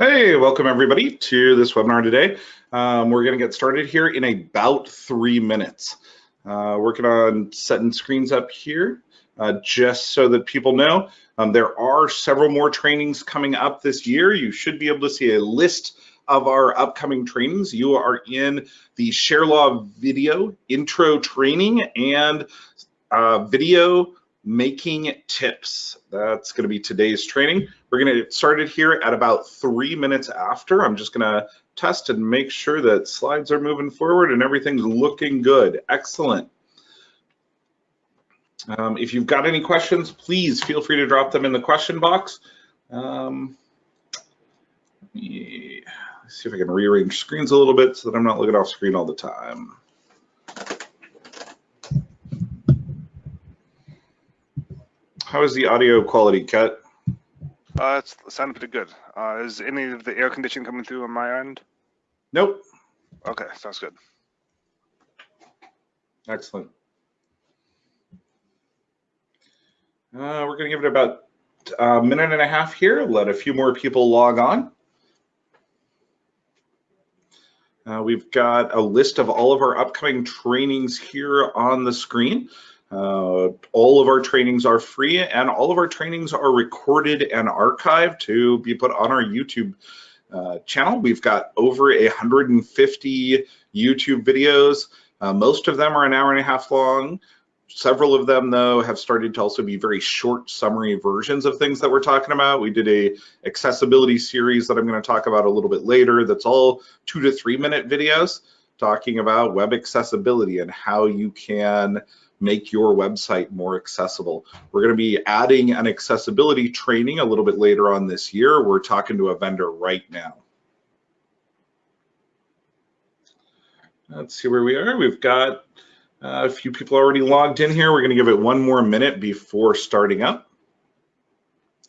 Hey, welcome everybody to this webinar today. Um, we're going to get started here in about three minutes. Uh, working on setting screens up here uh, just so that people know. Um, there are several more trainings coming up this year. You should be able to see a list of our upcoming trainings. You are in the ShareLaw video intro training and uh, video making tips. That's going to be today's training. We're going to get started here at about three minutes after. I'm just going to test and make sure that slides are moving forward and everything's looking good. Excellent. Um, if you've got any questions, please feel free to drop them in the question box. Um, me see if I can rearrange screens a little bit so that I'm not looking off screen all the time. How is the audio quality, Kat? Uh, it's sounding pretty good. Uh, is any of the air conditioning coming through on my end? Nope. Okay, sounds good. Excellent. Uh, we're going to give it about a minute and a half here, let a few more people log on. Uh, we've got a list of all of our upcoming trainings here on the screen. Uh, all of our trainings are free and all of our trainings are recorded and archived to be put on our YouTube uh, channel. We've got over 150 YouTube videos. Uh, most of them are an hour and a half long. Several of them, though, have started to also be very short summary versions of things that we're talking about. We did a accessibility series that I'm going to talk about a little bit later that's all two to three minute videos talking about web accessibility and how you can make your website more accessible. We're going to be adding an accessibility training a little bit later on this year. We're talking to a vendor right now. Let's see where we are. We've got uh, a few people already logged in here. We're going to give it one more minute before starting up.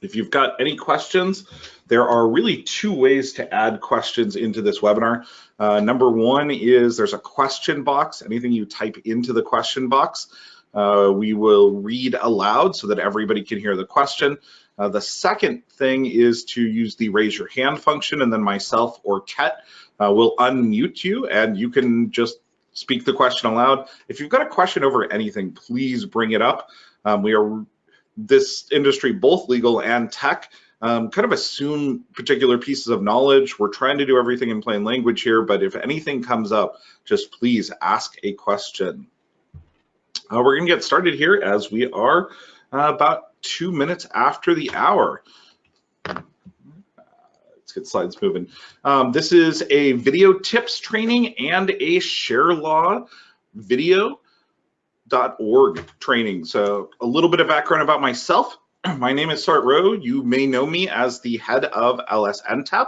If you've got any questions, there are really two ways to add questions into this webinar. Uh, number one is there's a question box. Anything you type into the question box, uh, we will read aloud so that everybody can hear the question. Uh, the second thing is to use the raise your hand function and then myself or Ket uh, will unmute you and you can just speak the question aloud. If you've got a question over anything, please bring it up. Um, we are this industry, both legal and tech, um, kind of assume particular pieces of knowledge. We're trying to do everything in plain language here, but if anything comes up, just please ask a question. Uh, we're going to get started here as we are uh, about two minutes after the hour. Let's get slides moving. Um, this is a video tips training and a share law video org training. So a little bit of background about myself. My name is Sart Rowe. You may know me as the head of LSNTAP,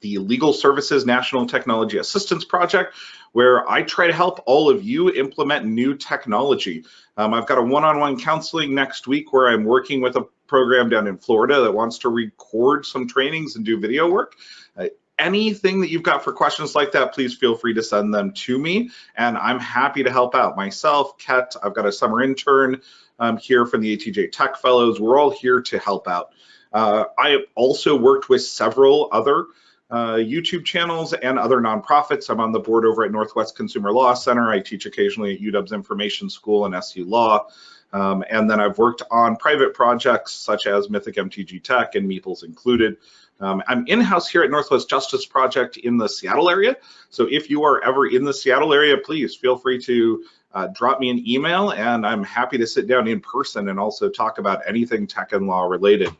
the Legal Services National Technology Assistance Project, where I try to help all of you implement new technology. Um, I've got a one-on-one -on -one counseling next week where I'm working with a program down in Florida that wants to record some trainings and do video work. Uh, anything that you've got for questions like that, please feel free to send them to me and I'm happy to help out. Myself, Ket, I've got a summer intern um, here from the ATJ Tech Fellows. We're all here to help out. Uh, I also worked with several other uh, YouTube channels and other nonprofits. I'm on the board over at Northwest Consumer Law Center. I teach occasionally at UW's Information School and SU Law. Um, and then I've worked on private projects such as Mythic MTG Tech and Meeples included. Um, I'm in-house here at Northwest Justice Project in the Seattle area. So if you are ever in the Seattle area, please feel free to uh, drop me an email and I'm happy to sit down in person and also talk about anything tech and law related.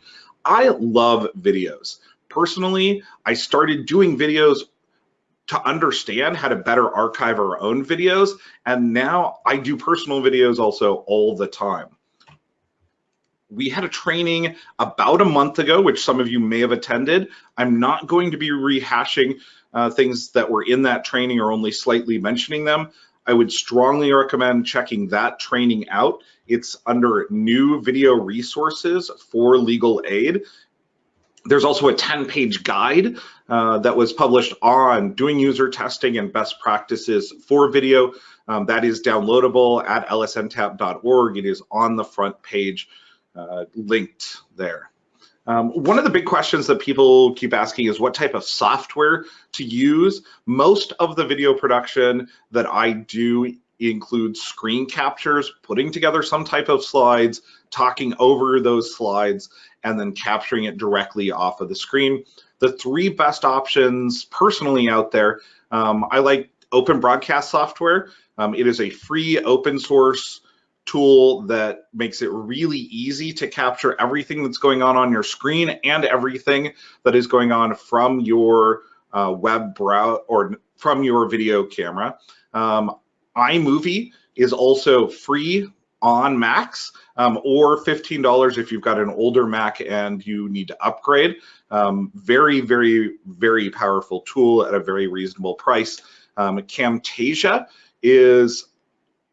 I love videos. Personally, I started doing videos to understand how to better archive our own videos. And now I do personal videos also all the time we had a training about a month ago, which some of you may have attended. I'm not going to be rehashing uh, things that were in that training or only slightly mentioning them. I would strongly recommend checking that training out. It's under new video resources for legal aid. There's also a 10 page guide uh, that was published on doing user testing and best practices for video. Um, that is downloadable at lsntap.org. It is on the front page uh, linked there. Um, one of the big questions that people keep asking is what type of software to use. Most of the video production that I do includes screen captures, putting together some type of slides, talking over those slides, and then capturing it directly off of the screen. The three best options personally out there, um, I like Open Broadcast software. Um, it is a free open source tool that makes it really easy to capture everything that's going on on your screen and everything that is going on from your uh, web browser or from your video camera. Um, iMovie is also free on Macs um, or $15 if you've got an older Mac and you need to upgrade. Um, very, very, very powerful tool at a very reasonable price. Um, Camtasia is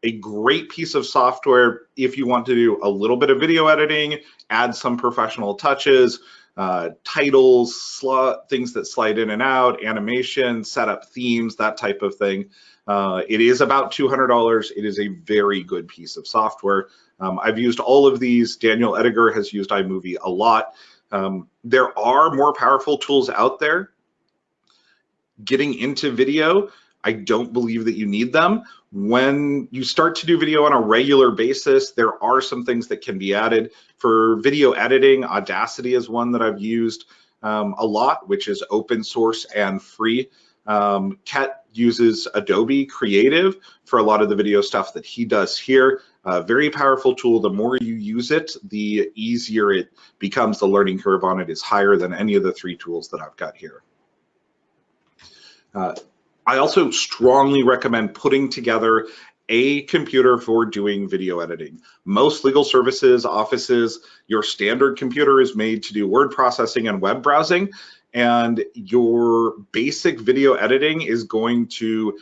a great piece of software if you want to do a little bit of video editing, add some professional touches, uh, titles, things that slide in and out, animation, set up themes, that type of thing. Uh, it is about $200. It is a very good piece of software. Um, I've used all of these. Daniel Ediger has used iMovie a lot. Um, there are more powerful tools out there. Getting into video, I don't believe that you need them. When you start to do video on a regular basis, there are some things that can be added. For video editing, Audacity is one that I've used um, a lot, which is open source and free. Um, Ket uses Adobe Creative for a lot of the video stuff that he does here. Uh, very powerful tool. The more you use it, the easier it becomes. The learning curve on it is higher than any of the three tools that I've got here. Uh, I also strongly recommend putting together a computer for doing video editing. Most legal services, offices, your standard computer is made to do word processing and web browsing, and your basic video editing is going to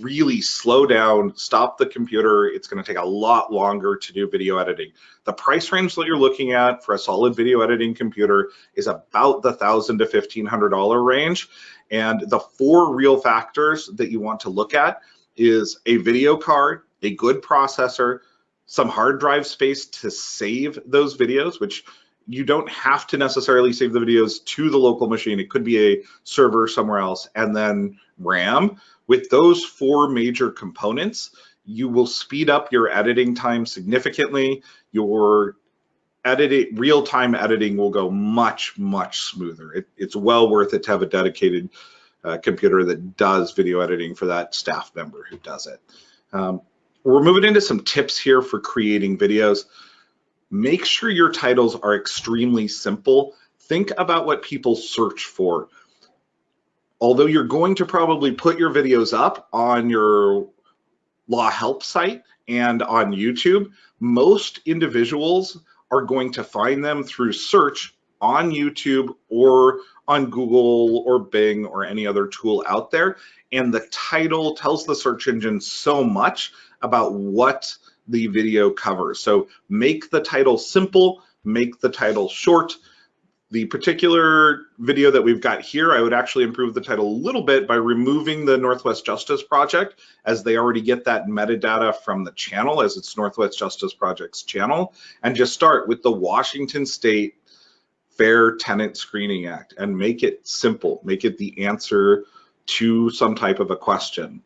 really slow down, stop the computer. It's going to take a lot longer to do video editing. The price range that you're looking at for a solid video editing computer is about the thousand to fifteen hundred dollar range. And the four real factors that you want to look at is a video card, a good processor, some hard drive space to save those videos, which you don't have to necessarily save the videos to the local machine. It could be a server somewhere else, and then RAM. With those four major components, you will speed up your editing time significantly. Your editing, real-time editing will go much, much smoother. It, it's well worth it to have a dedicated uh, computer that does video editing for that staff member who does it. Um, we're moving into some tips here for creating videos. Make sure your titles are extremely simple. Think about what people search for. Although you're going to probably put your videos up on your law help site and on YouTube, most individuals are going to find them through search on YouTube or on Google or Bing or any other tool out there. And the title tells the search engine so much about what the video covers. So make the title simple, make the title short. The particular video that we've got here, I would actually improve the title a little bit by removing the Northwest Justice Project as they already get that metadata from the channel as it's Northwest Justice Project's channel and just start with the Washington State Fair Tenant Screening Act and make it simple, make it the answer to some type of a question.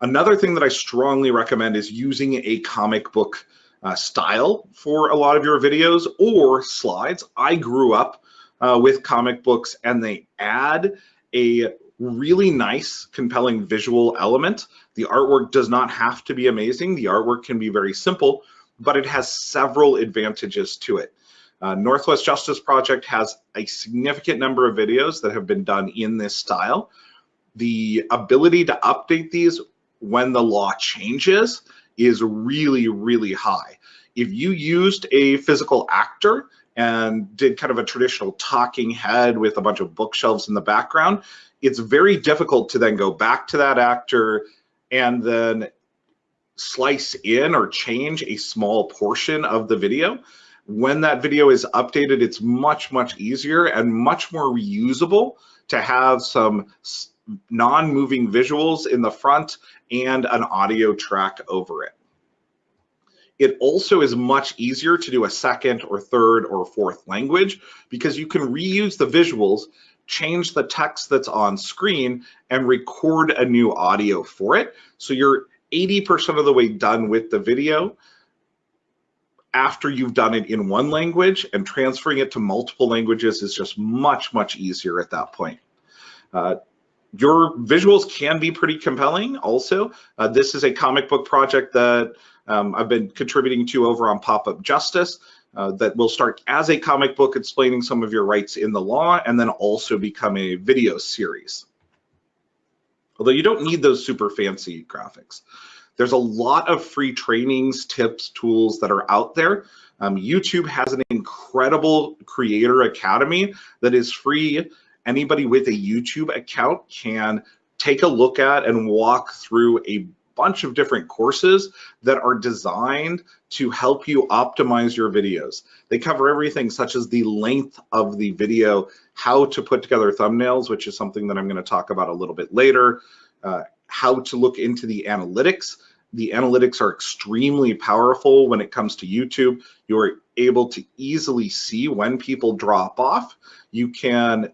Another thing that I strongly recommend is using a comic book uh, style for a lot of your videos or slides. I grew up uh, with comic books and they add a really nice, compelling visual element. The artwork does not have to be amazing. The artwork can be very simple, but it has several advantages to it. Uh, Northwest Justice Project has a significant number of videos that have been done in this style. The ability to update these when the law changes is really, really high. If you used a physical actor and did kind of a traditional talking head with a bunch of bookshelves in the background, it's very difficult to then go back to that actor and then slice in or change a small portion of the video. When that video is updated, it's much, much easier and much more reusable to have some non-moving visuals in the front and an audio track over it. It also is much easier to do a second or third or fourth language because you can reuse the visuals, change the text that's on screen, and record a new audio for it. So you're 80% of the way done with the video after you've done it in one language and transferring it to multiple languages is just much, much easier at that point. Uh, your visuals can be pretty compelling also. Uh, this is a comic book project that um, I've been contributing to over on Pop-Up Justice uh, that will start as a comic book explaining some of your rights in the law and then also become a video series. Although you don't need those super fancy graphics. There's a lot of free trainings, tips, tools that are out there. Um, YouTube has an incredible creator academy that is free. Anybody with a YouTube account can take a look at and walk through a bunch of different courses that are designed to help you optimize your videos. They cover everything such as the length of the video, how to put together thumbnails, which is something that I'm going to talk about a little bit later, uh, how to look into the analytics. The analytics are extremely powerful when it comes to YouTube. You're able to easily see when people drop off. You can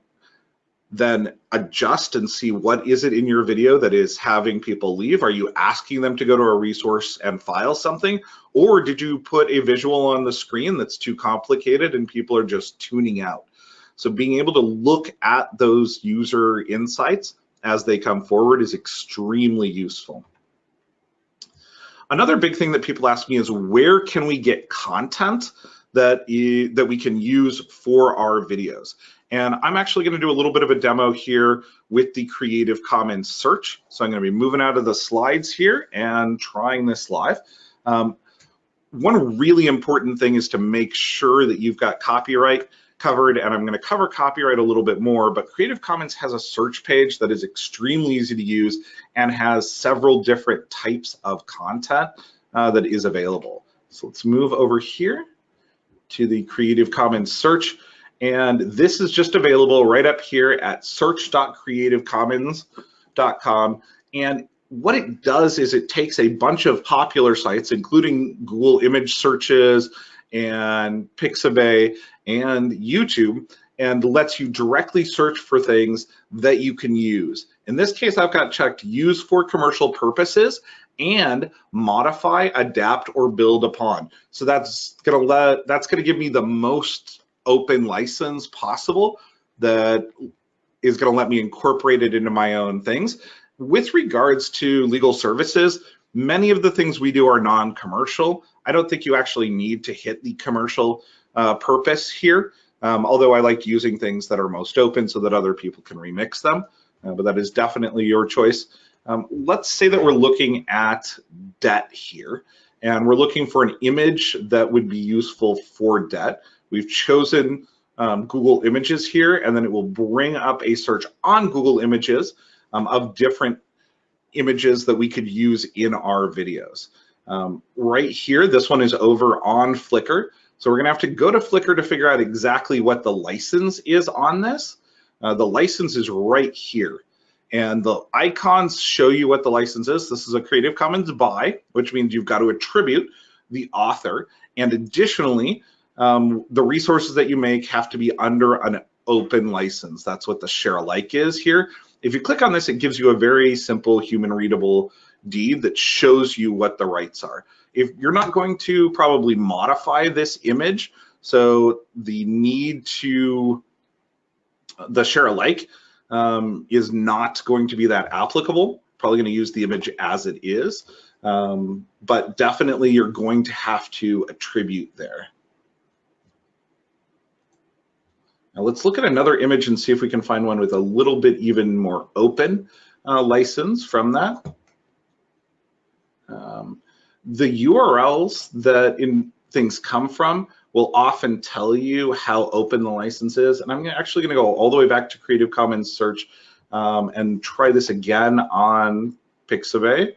then adjust and see what is it in your video that is having people leave. Are you asking them to go to a resource and file something? Or did you put a visual on the screen that's too complicated and people are just tuning out? So being able to look at those user insights as they come forward is extremely useful. Another big thing that people ask me is where can we get content that, that we can use for our videos? And I'm actually gonna do a little bit of a demo here with the Creative Commons search. So I'm gonna be moving out of the slides here and trying this live. Um, one really important thing is to make sure that you've got copyright covered, and I'm going to cover copyright a little bit more, but Creative Commons has a search page that is extremely easy to use and has several different types of content uh, that is available. So let's move over here to the Creative Commons search. And this is just available right up here at search.creativecommons.com. And what it does is it takes a bunch of popular sites, including Google image searches and Pixabay and YouTube and lets you directly search for things that you can use. In this case, I've got checked use for commercial purposes and modify, adapt, or build upon. So that's gonna let that's gonna give me the most open license possible that is gonna let me incorporate it into my own things. With regards to legal services, many of the things we do are non-commercial. I don't think you actually need to hit the commercial uh, purpose here. Um, although I like using things that are most open so that other people can remix them, uh, but that is definitely your choice. Um, let's say that we're looking at debt here, and we're looking for an image that would be useful for debt. We've chosen um, Google Images here, and then it will bring up a search on Google Images um, of different images that we could use in our videos. Um, right here, this one is over on Flickr. So we're gonna have to go to Flickr to figure out exactly what the license is on this. Uh, the license is right here. And the icons show you what the license is. This is a Creative Commons by, which means you've got to attribute the author. And additionally, um, the resources that you make have to be under an open license. That's what the share alike is here. If you click on this, it gives you a very simple human readable deed that shows you what the rights are if you're not going to probably modify this image, so the need to the share alike um, is not going to be that applicable. Probably going to use the image as it is, um, but definitely you're going to have to attribute there. Now let's look at another image and see if we can find one with a little bit even more open uh, license from that. Um, the URLs that in things come from will often tell you how open the license is. And I'm actually gonna go all the way back to Creative Commons search um, and try this again on Pixabay.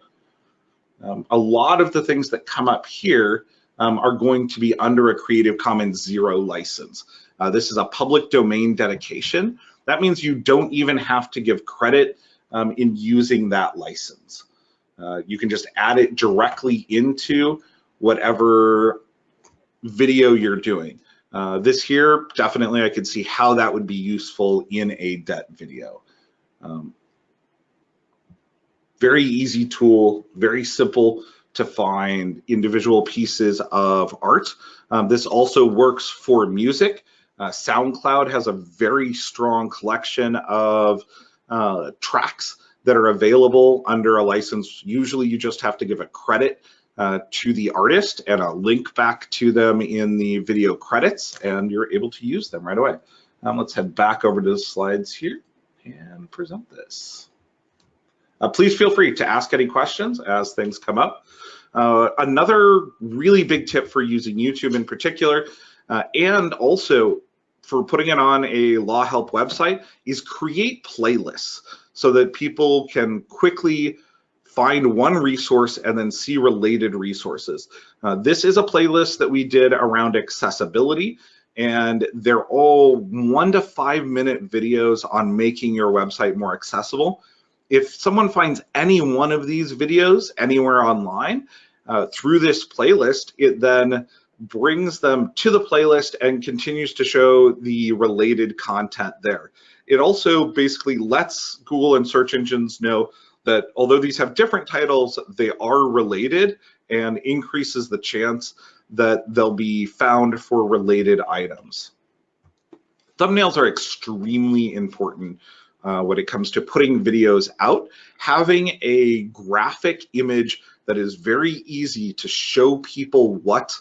Um, a lot of the things that come up here um, are going to be under a Creative Commons zero license. Uh, this is a public domain dedication. That means you don't even have to give credit um, in using that license. Uh, you can just add it directly into whatever video you're doing. Uh, this here, definitely I could see how that would be useful in a debt video. Um, very easy tool, very simple to find individual pieces of art. Um, this also works for music. Uh, SoundCloud has a very strong collection of uh, tracks that are available under a license. Usually you just have to give a credit uh, to the artist and a link back to them in the video credits and you're able to use them right away. Um, let's head back over to the slides here and present this. Uh, please feel free to ask any questions as things come up. Uh, another really big tip for using YouTube in particular, uh, and also for putting it on a law help website is create playlists so that people can quickly find one resource and then see related resources. Uh, this is a playlist that we did around accessibility and they're all one to five minute videos on making your website more accessible. If someone finds any one of these videos anywhere online uh, through this playlist, it then brings them to the playlist and continues to show the related content there. It also basically lets Google and search engines know that although these have different titles, they are related and increases the chance that they'll be found for related items. Thumbnails are extremely important uh, when it comes to putting videos out. Having a graphic image that is very easy to show people what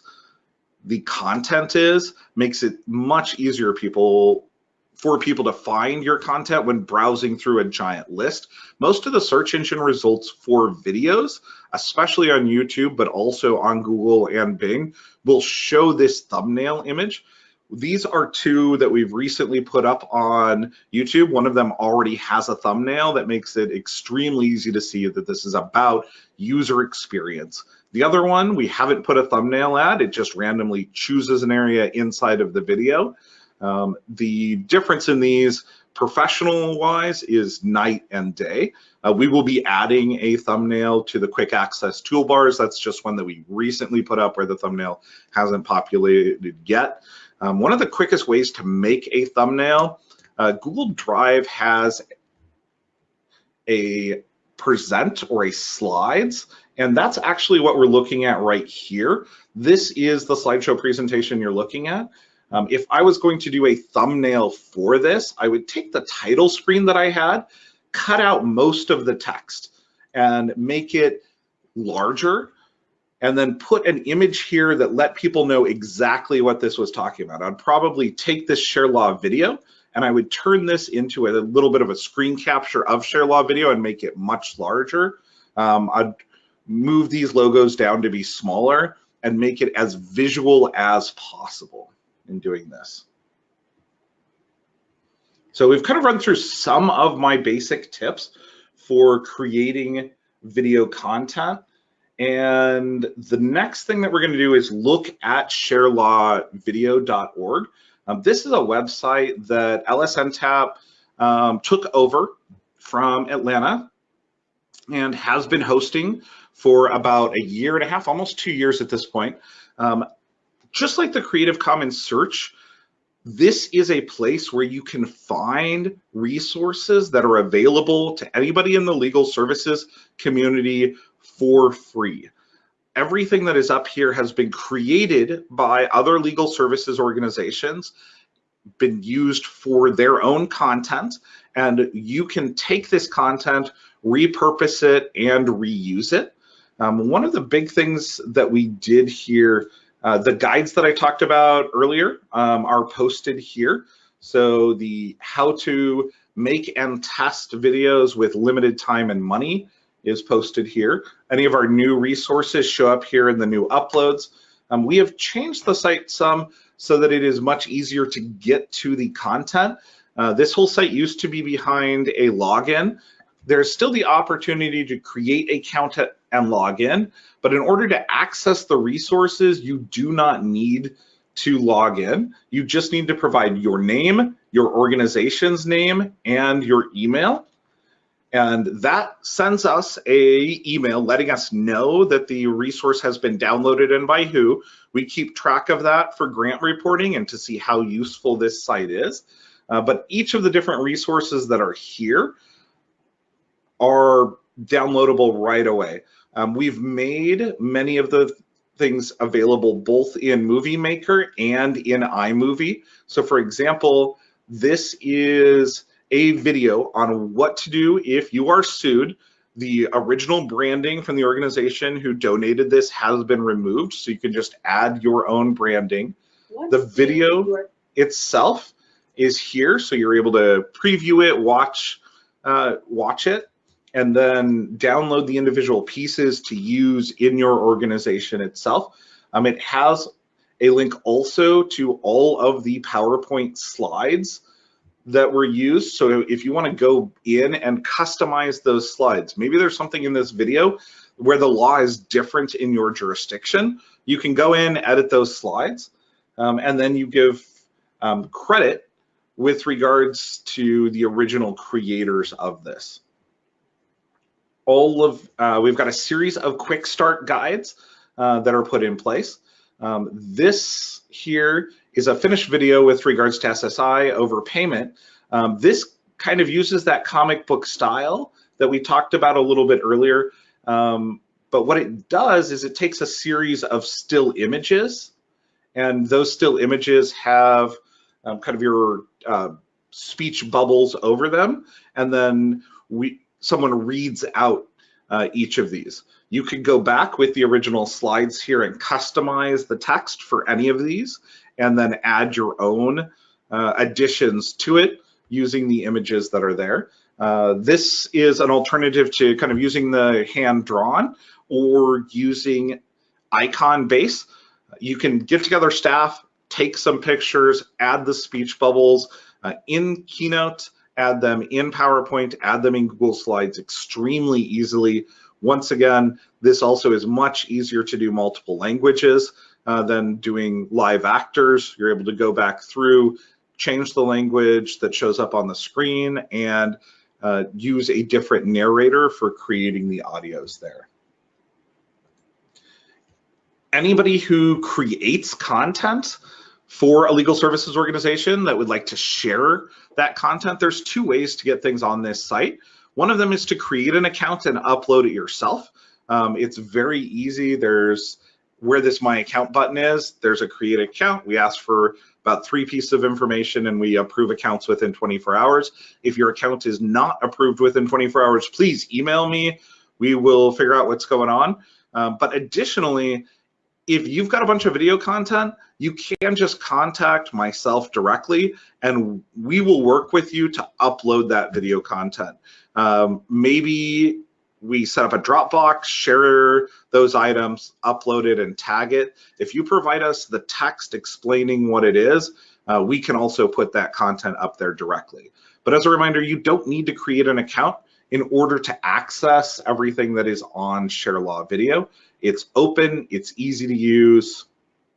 the content is makes it much easier people for people to find your content when browsing through a giant list. Most of the search engine results for videos, especially on YouTube, but also on Google and Bing, will show this thumbnail image. These are two that we've recently put up on YouTube. One of them already has a thumbnail that makes it extremely easy to see that this is about user experience. The other one, we haven't put a thumbnail ad, it just randomly chooses an area inside of the video. Um, the difference in these professional wise is night and day. Uh, we will be adding a thumbnail to the quick access toolbars. That's just one that we recently put up where the thumbnail hasn't populated yet. Um, one of the quickest ways to make a thumbnail, uh, Google Drive has a present or a slides, and that's actually what we're looking at right here. This is the slideshow presentation you're looking at. Um, if I was going to do a thumbnail for this, I would take the title screen that I had, cut out most of the text and make it larger and then put an image here that let people know exactly what this was talking about. I'd probably take this share law video and I would turn this into a little bit of a screen capture of share law video and make it much larger. Um, I'd move these logos down to be smaller and make it as visual as possible in doing this. So we've kind of run through some of my basic tips for creating video content. And the next thing that we're going to do is look at sharelawvideo.org. Um, this is a website that LSNTAP um, took over from Atlanta and has been hosting for about a year and a half, almost two years at this point. Um, just like the Creative Commons search, this is a place where you can find resources that are available to anybody in the legal services community for free. Everything that is up here has been created by other legal services organizations, been used for their own content, and you can take this content, repurpose it, and reuse it. Um, one of the big things that we did here uh, the guides that I talked about earlier um, are posted here. So the how to make and test videos with limited time and money is posted here. Any of our new resources show up here in the new uploads. Um, we have changed the site some so that it is much easier to get to the content. Uh, this whole site used to be behind a login. There's still the opportunity to create a account and log in. But in order to access the resources, you do not need to log in. You just need to provide your name, your organization's name, and your email. And that sends us a email letting us know that the resource has been downloaded and by who. We keep track of that for grant reporting and to see how useful this site is. Uh, but each of the different resources that are here are downloadable right away. Um, we've made many of the things available both in Movie Maker and in iMovie. So for example, this is a video on what to do if you are sued. The original branding from the organization who donated this has been removed, so you can just add your own branding. The video itself is here, so you're able to preview it, watch, uh, watch it, and then download the individual pieces to use in your organization itself. Um, it has a link also to all of the PowerPoint slides that were used. So if you want to go in and customize those slides, maybe there's something in this video where the law is different in your jurisdiction, you can go in, edit those slides, um, and then you give um, credit with regards to the original creators of this. All of, uh, we've got a series of quick start guides uh, that are put in place. Um, this here is a finished video with regards to SSI overpayment. Um, this kind of uses that comic book style that we talked about a little bit earlier. Um, but what it does is it takes a series of still images and those still images have um, kind of your uh, speech bubbles over them. And then we someone reads out uh, each of these. You could go back with the original slides here and customize the text for any of these and then add your own uh, additions to it using the images that are there. Uh, this is an alternative to kind of using the hand drawn or using icon base. You can get together staff, take some pictures, add the speech bubbles uh, in Keynote, add them in PowerPoint, add them in Google Slides extremely easily. Once again, this also is much easier to do multiple languages uh, than doing live actors. You're able to go back through, change the language that shows up on the screen and uh, use a different narrator for creating the audios there. Anybody who creates content for a legal services organization that would like to share that content, there's two ways to get things on this site. One of them is to create an account and upload it yourself. Um, it's very easy. There's where this my account button is, there's a create account. We ask for about three pieces of information and we approve accounts within 24 hours. If your account is not approved within 24 hours, please email me. We will figure out what's going on. Um, but additionally, if you've got a bunch of video content, you can just contact myself directly and we will work with you to upload that video content. Um, maybe we set up a Dropbox, share those items, upload it and tag it. If you provide us the text explaining what it is, uh, we can also put that content up there directly. But as a reminder, you don't need to create an account in order to access everything that is on ShareLaw Video. It's open, it's easy to use,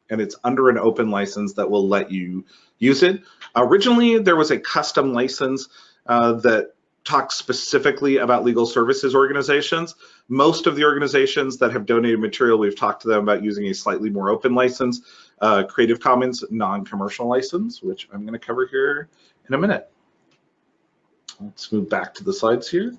and it's under an open license that will let you use it. Originally, there was a custom license uh, that talks specifically about legal services organizations. Most of the organizations that have donated material, we've talked to them about using a slightly more open license, uh, Creative Commons non-commercial license, which I'm gonna cover here in a minute. Let's move back to the slides here.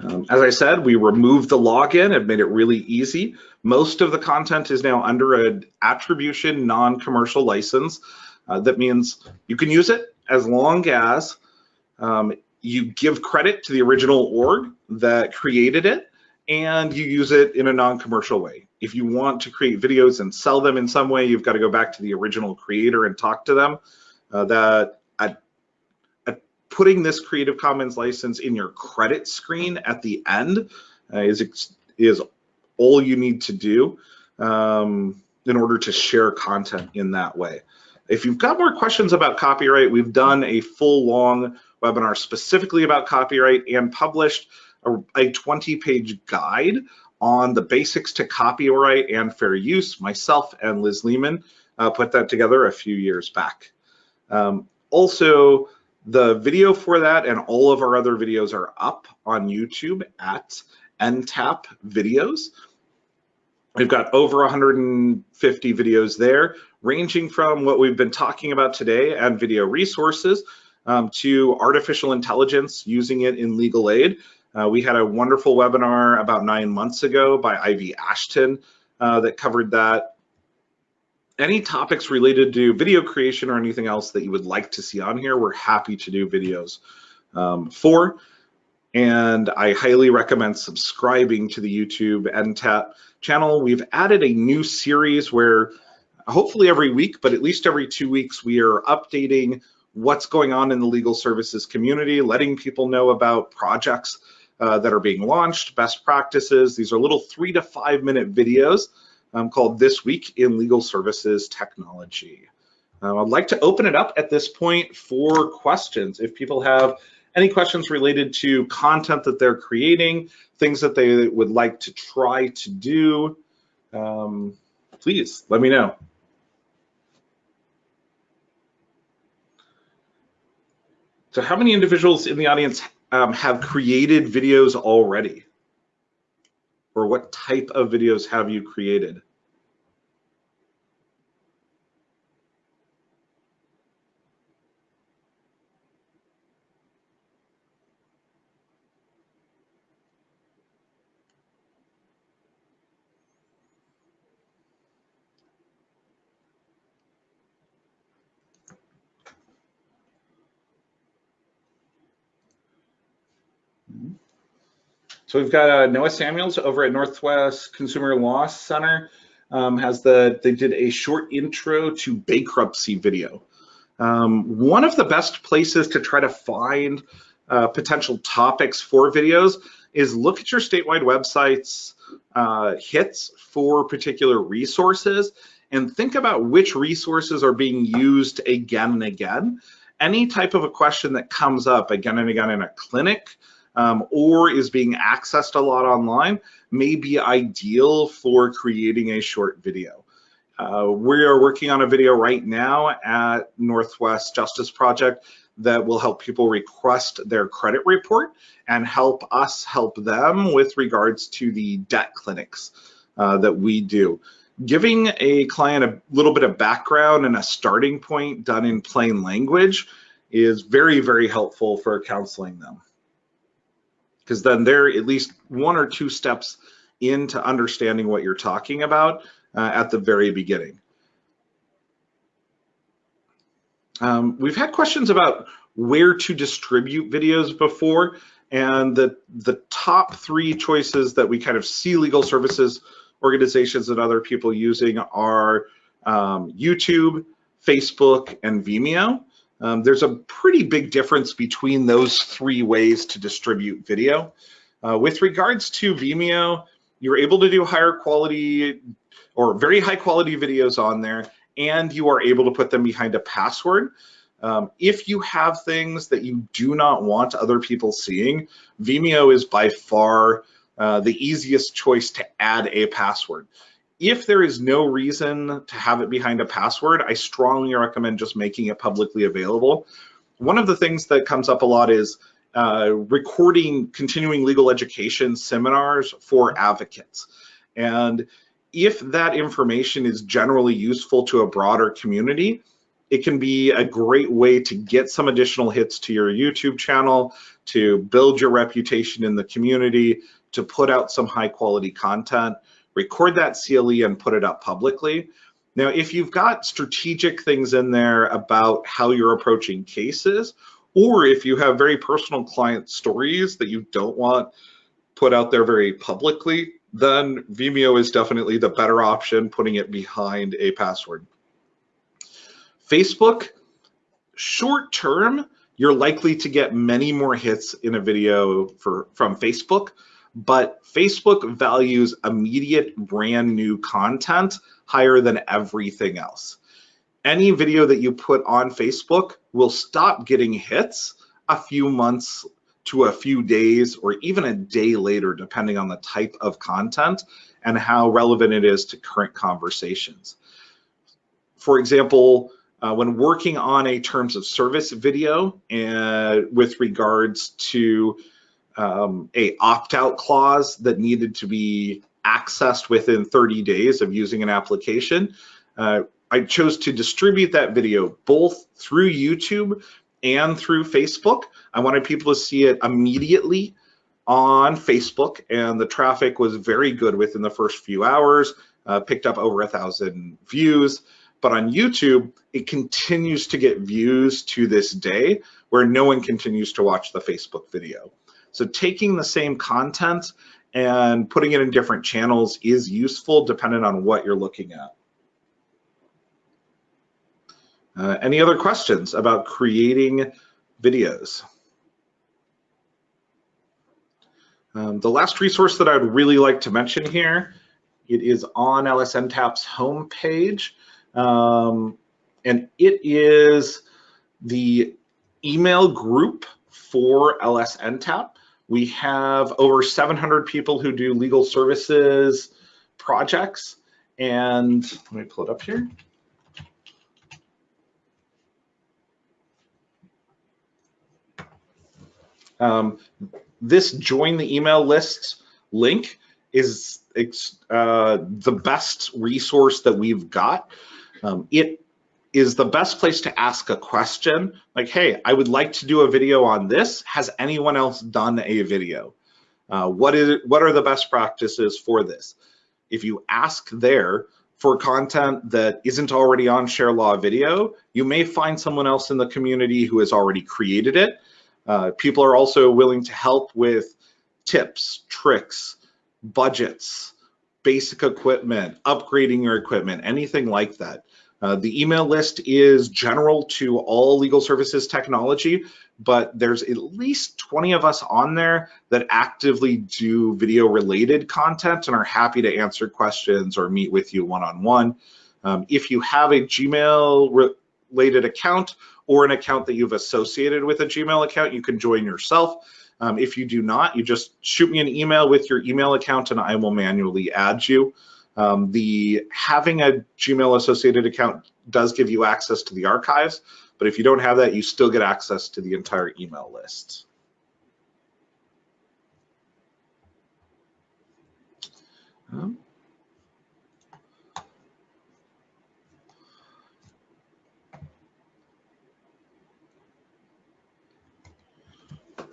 Um, as I said, we removed the login and made it really easy. Most of the content is now under an attribution non-commercial license. Uh, that means you can use it as long as um, you give credit to the original org that created it and you use it in a non-commercial way. If you want to create videos and sell them in some way, you've got to go back to the original creator and talk to them. Uh, that putting this Creative Commons license in your credit screen at the end uh, is, is all you need to do um, in order to share content in that way. If you've got more questions about copyright, we've done a full long webinar specifically about copyright and published a, a 20 page guide on the basics to copyright and fair use. Myself and Liz Lehman uh, put that together a few years back. Um, also, The video for that and all of our other videos are up on YouTube at NTAP Videos. We've got over 150 videos there, ranging from what we've been talking about today and video resources um, to artificial intelligence, using it in legal aid. Uh, we had a wonderful webinar about nine months ago by Ivy Ashton uh, that covered that any topics related to video creation or anything else that you would like to see on here, we're happy to do videos um, for. And I highly recommend subscribing to the YouTube NTAP channel. We've added a new series where hopefully every week, but at least every two weeks, we are updating what's going on in the legal services community, letting people know about projects uh, that are being launched, best practices. These are little three to five minute videos um, called This Week in Legal Services Technology. Um, I'd like to open it up at this point for questions. If people have any questions related to content that they're creating, things that they would like to try to do, um, please let me know. So how many individuals in the audience um, have created videos already? Or what type of videos have you created? So we've got uh, Noah Samuels over at Northwest Consumer Law Center. Um, has the they did a short intro to bankruptcy video. Um, one of the best places to try to find uh, potential topics for videos is look at your statewide websites uh, hits for particular resources and think about which resources are being used again and again. Any type of a question that comes up again and again in a clinic, um, or is being accessed a lot online may be ideal for creating a short video. Uh, we are working on a video right now at Northwest Justice Project that will help people request their credit report and help us help them with regards to the debt clinics uh, that we do. Giving a client a little bit of background and a starting point done in plain language is very, very helpful for counseling them because then they're at least one or two steps into understanding what you're talking about uh, at the very beginning. Um, we've had questions about where to distribute videos before, and the, the top three choices that we kind of see legal services organizations and other people using are um, YouTube, Facebook, and Vimeo. Um, there's a pretty big difference between those three ways to distribute video. Uh, with regards to Vimeo, you're able to do higher quality or very high quality videos on there, and you are able to put them behind a password. Um, if you have things that you do not want other people seeing, Vimeo is by far uh, the easiest choice to add a password if there is no reason to have it behind a password, I strongly recommend just making it publicly available. One of the things that comes up a lot is uh, recording continuing legal education seminars for advocates. And if that information is generally useful to a broader community, it can be a great way to get some additional hits to your YouTube channel, to build your reputation in the community, to put out some high quality content record that CLE and put it up publicly. Now, if you've got strategic things in there about how you're approaching cases, or if you have very personal client stories that you don't want put out there very publicly, then Vimeo is definitely the better option, putting it behind a password. Facebook, short term, you're likely to get many more hits in a video for, from Facebook but Facebook values immediate brand new content higher than everything else. Any video that you put on Facebook will stop getting hits a few months to a few days or even a day later, depending on the type of content and how relevant it is to current conversations. For example, Uh, when working on a terms of service video and with regards to um, a opt-out clause that needed to be accessed within 30 days of using an application, uh, I chose to distribute that video both through YouTube and through Facebook. I wanted people to see it immediately on Facebook, and the traffic was very good within the first few hours, uh, picked up over a thousand views. But on YouTube, it continues to get views to this day where no one continues to watch the Facebook video. So taking the same content and putting it in different channels is useful depending on what you're looking at. Uh, any other questions about creating videos? Um, the last resource that I'd really like to mention here, it is on LSNTAP's homepage, um, and it is the email group for LSNTAP. We have over 700 people who do legal services projects, and let me pull it up here. Um, this join the email list link is uh, the best resource that we've got. Um, it is the best place to ask a question like, hey, I would like to do a video on this. Has anyone else done a video? Uh, what is what are the best practices for this? If you ask there for content that isn't already on Share Law Video, you may find someone else in the community who has already created it uh, people are also willing to help with tips, tricks, budgets, basic equipment, upgrading your equipment, anything like that. Uh, the email list is general to all legal services technology, but there's at least 20 of us on there that actively do video related content and are happy to answer questions or meet with you one-on-one. -on -one. um, if you have a Gmail related account or an account that you've associated with a Gmail account, you can join yourself. Um, if you do not, you just shoot me an email with your email account and I will manually add you. Um, the having a Gmail associated account does give you access to the archives, but if you don't have that, you still get access to the entire email list. Um,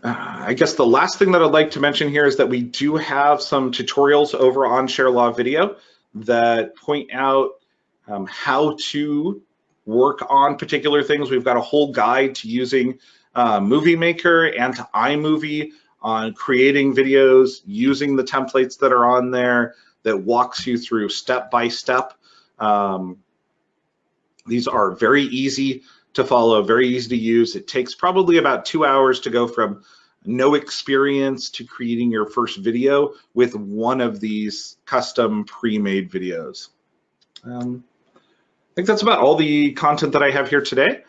Uh, I guess the last thing that I'd like to mention here is that we do have some tutorials over on Share Law Video that point out um, how to work on particular things. We've got a whole guide to using uh, Movie Maker and to iMovie on creating videos, using the templates that are on there that walks you through step by step. Um, these are very easy to follow, very easy to use. It takes probably about two hours to go from no experience to creating your first video with one of these custom pre-made videos. Um, I think that's about all the content that I have here today.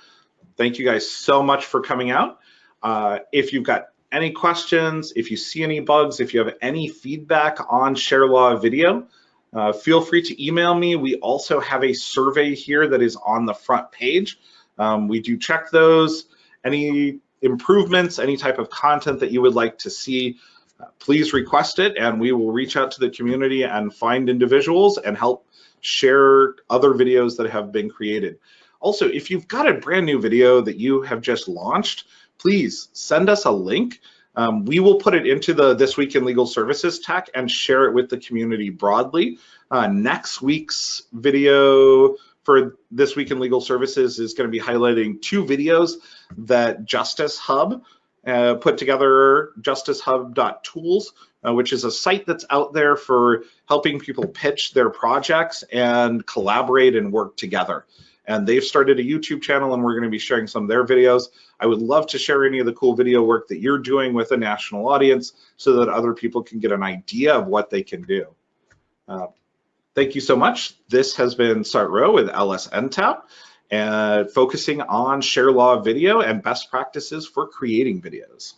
Thank you guys so much for coming out. Uh, if you've got any questions, if you see any bugs, if you have any feedback on Share Law video, uh, feel free to email me. We also have a survey here that is on the front page. Um, we do check those. Any improvements, any type of content that you would like to see, uh, please request it and we will reach out to the community and find individuals and help share other videos that have been created. Also, if you've got a brand new video that you have just launched, please send us a link. Um, we will put it into the This Week in Legal Services tech and share it with the community broadly. Uh, next week's video for This Week in Legal Services is going to be highlighting two videos that Justice Hub uh, put together, justicehub.tools, uh, which is a site that's out there for helping people pitch their projects and collaborate and work together. And they've started a YouTube channel and we're going to be sharing some of their videos. I would love to share any of the cool video work that you're doing with a national audience so that other people can get an idea of what they can do. Uh, Thank you so much. This has been Sart Rowe with LSNTAP and uh, focusing on share law video and best practices for creating videos.